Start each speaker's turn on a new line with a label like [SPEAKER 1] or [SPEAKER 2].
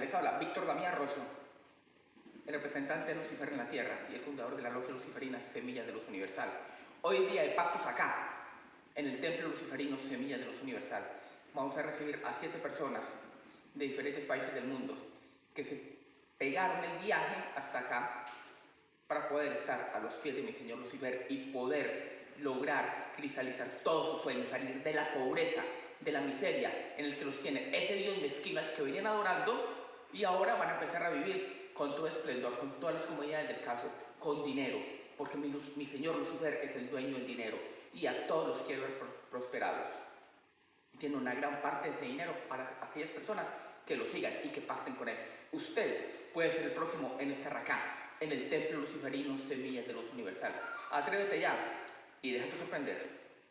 [SPEAKER 1] Les habla Víctor Damián Rosso, el representante de Lucifer en la Tierra y el fundador de la logia luciferina Semilla de Luz Universal. Hoy día de Pactus acá, en el templo luciferino Semilla de Luz Universal, vamos a recibir a siete personas de diferentes países del mundo que se pegaron el viaje hasta acá para poder estar a los pies de mi Señor Lucifer y poder lograr cristalizar todos sus sueños, salir de la pobreza, de la miseria en el que los tiene ese Dios mezquino al que venían adorando y ahora van a empezar a vivir con todo esplendor, con todas las comodidades del caso, con dinero, porque mi, Señor Lucifer es el dueño del dinero y a todos los quiere ver prosperados. Tiene una gran parte de ese dinero para aquellas personas que lo sigan y que pacten con él. Usted puede ser el próximo en estar acá, en el templo luciferino Semillas de los Universal. Atrévete ya y déjate sorprender.